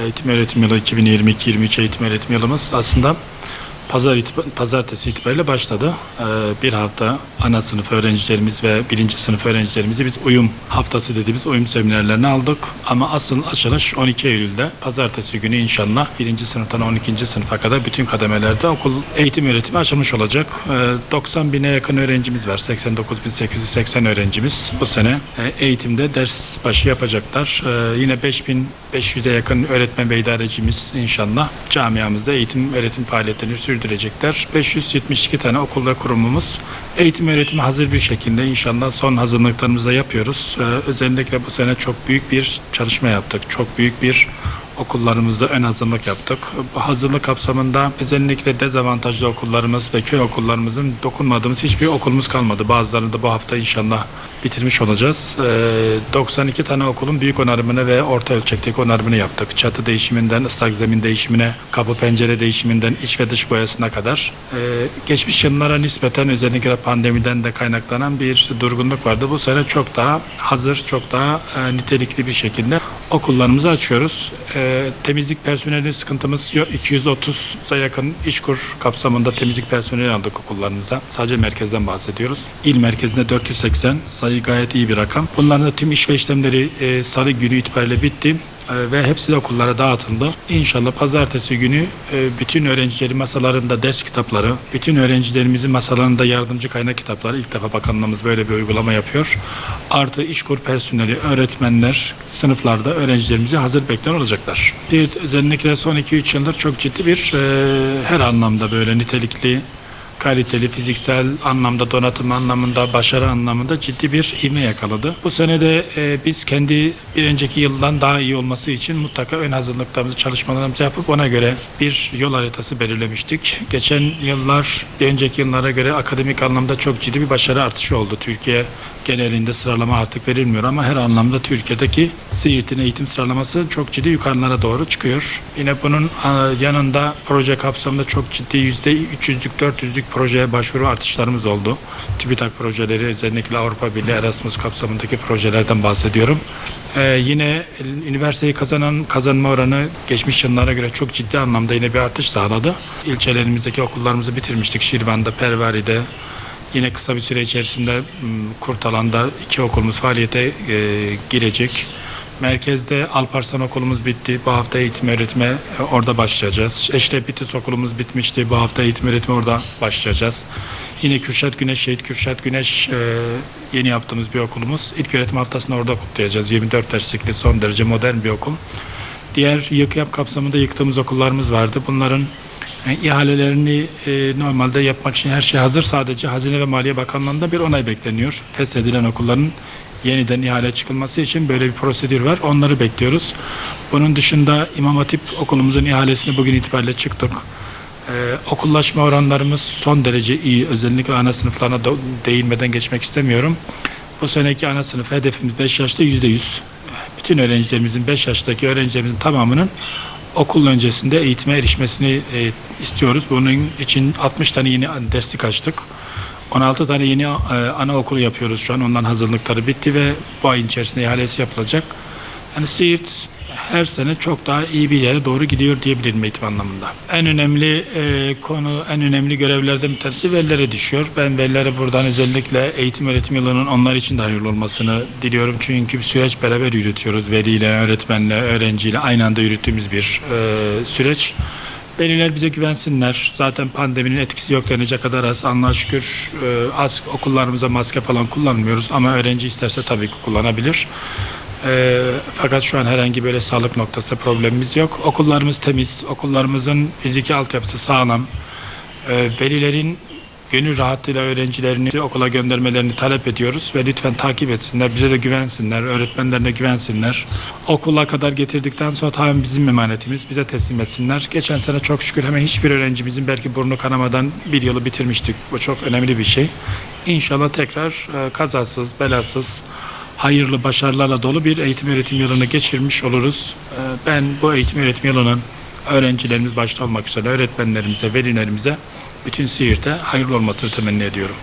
eğitim öğretim yılı 2022-23 eğitim öğretim yılımız aslında pazar itibar, pazartesi itibariyle başladı. Ee, bir hafta ana sınıf öğrencilerimiz ve birinci sınıf öğrencilerimizi biz uyum haftası dediğimiz uyum seminerlerine aldık. Ama asıl açılış 12 Eylül'de pazartesi günü inşallah birinci sınıftan 12. sınıfa kadar bütün kademelerde okul eğitim öğretimi açılmış olacak. Ee, 90 bine yakın öğrencimiz var. 89.880 öğrencimiz bu sene e, eğitimde ders başı yapacaklar. Ee, yine 5500'e yakın öğretmen ve idarecimiz inşallah camiamızda eğitim öğretim faaliyetlerini sürdürecekler. 572 tane okul ve kurumumuz eğitim öğretimi hazır bir şekilde inşallah son hazırlıklarımızı da yapıyoruz. Ee, özellikle bu sene çok büyük bir çalışma yaptık. Çok büyük bir okullarımızda ön hazırlık yaptık. Hazırlık kapsamında özellikle dezavantajlı okullarımız ve köy okullarımızın dokunmadığımız hiçbir okulumuz kalmadı. Bazılarını da bu hafta inşallah bitirmiş olacağız. Ee, 92 tane okulun büyük onarımını ve orta ölçekteki onarımını yaptık. Çatı değişiminden ıslak zemin değişimine, kapı pencere değişiminden iç ve dış boyasına kadar. Ee, geçmiş yıllara nispeten özellikle pandemiden de kaynaklanan bir durgunluk vardı. Bu sene çok daha hazır, çok daha e, nitelikli bir şekilde okullarımızı açıyoruz. Ee, temizlik personeli sıkıntımız yok. 230'a yakın işkur kapsamında temizlik personeli aldık okullarımıza. Sadece merkezden bahsediyoruz. İl merkezinde 480 sayı gayet iyi bir rakam. Bunların da tüm iş ve işlemleri e, salı günü itibariyle bitti e, ve hepsi de okullara dağıtıldı. İnşallah pazartesi günü e, bütün öğrencilerin masalarında ders kitapları, bütün öğrencilerimizin masalarında yardımcı kaynak kitapları ilk defa bakanlığımız böyle bir uygulama yapıyor. Artı işkur personeli, öğretmenler sınıflarda öğrencilerimizi hazır bekleyen olacaklar. Özellikle son 2-3 yıldır çok ciddi bir e, her anlamda böyle nitelikli kaliteli, fiziksel anlamda, donatım anlamında, başarı anlamında ciddi bir ivme yakaladı. Bu sene de e, biz kendi bir önceki yıldan daha iyi olması için mutlaka ön hazırlıklarımızı, çalışmalarımızı yapıp ona göre bir yol haritası belirlemiştik. Geçen yıllar, bir önceki yıllara göre akademik anlamda çok ciddi bir başarı artışı oldu. Türkiye genelinde sıralama artık verilmiyor ama her anlamda Türkiye'deki Siirt'in eğitim sıralaması çok ciddi yukarılara doğru çıkıyor. Yine bunun yanında proje kapsamında çok ciddi yüzde 300'lük 400'lük projeye başvuru artışlarımız oldu. TÜBİTAK projeleri özellikle Avrupa Birliği Erasmus kapsamındaki projelerden bahsediyorum. Ee, yine üniversiteyi kazanan kazanma oranı geçmiş yıllara göre çok ciddi anlamda yine bir artış sağladı. İlçelerimizdeki okullarımızı bitirmiştik. Şirvan'da, Pervari'de, Yine kısa bir süre içerisinde Kurtalan'da iki okulumuz faaliyete e, girecek. Merkezde Alparslan okulumuz bitti. Bu hafta eğitim öğretime e, orada başlayacağız. Eşref okulumuz bitmişti. Bu hafta eğitim öğretime orada başlayacağız. Yine Kürşat Güneş, Şehit Kürşat Güneş e, yeni yaptığımız bir okulumuz. İlk öğretim haftasını orada kutlayacağız. 24 derslikli son derece modern bir okul. Diğer yık yap kapsamında yıktığımız okullarımız vardı. Bunların yani ihalelerini e, normalde yapmak için her şey hazır. Sadece Hazine ve Maliye Bakanlığı'nda bir onay bekleniyor. Feshedilen okulların yeniden ihale çıkılması için böyle bir prosedür var. Onları bekliyoruz. Bunun dışında İmam Hatip okulumuzun ihalesini bugün itibariyle çıktık. Ee, okullaşma oranlarımız son derece iyi. Özellikle ana sınıflarına değinmeden geçmek istemiyorum. Bu seneki ana sınıf hedefimiz 5 yaşta %100. Bütün öğrencilerimizin 5 yaştaki öğrencilerimizin tamamının okul öncesinde eğitime erişmesini e, istiyoruz. Bunun için 60 tane yeni derslik açtık. 16 tane yeni e, anaokulu yapıyoruz şu an. Ondan hazırlıkları bitti ve bu ayın içerisinde ihalesi yapılacak. Yani Siirt her sene çok daha iyi bir yere doğru gidiyor diyebilirim eğitim anlamında. En önemli e, konu, en önemli görevlerden bir tanesi velilere düşüyor. Ben velilere buradan özellikle eğitim öğretim yılının onlar için de hayırlı olmasını diliyorum. Çünkü bir süreç beraber yürütüyoruz. Veliyle, öğretmenle, öğrenciyle aynı anda yürüttüğümüz bir e, süreç. Veliler bize güvensinler. Zaten pandeminin etkisi yok denecek kadar az. Allah'a şükür e, az okullarımıza maske falan kullanmıyoruz. Ama öğrenci isterse tabii ki kullanabilir. E, fakat şu an herhangi böyle sağlık noktasında problemimiz yok. Okullarımız temiz, okullarımızın fiziki altyapısı sağlam. E, velilerin gönül rahatlığıyla öğrencilerini okula göndermelerini talep ediyoruz ve lütfen takip etsinler, bize de güvensinler, öğretmenlerine güvensinler. Okula kadar getirdikten sonra tamamen bizim emanetimiz, bize teslim etsinler. Geçen sene çok şükür hemen hiçbir öğrencimizin belki burnu kanamadan bir yılı bitirmiştik. Bu çok önemli bir şey. İnşallah tekrar e, kazasız, belasız, hayırlı başarılarla dolu bir eğitim öğretim yılını geçirmiş oluruz. Ee, Ben bu eğitim öğretim yılının öğrencilerimiz başta olmak üzere öğretmenlerimize, velilerimize bütün Siirt'e hayırlı olmasını temenni ediyorum.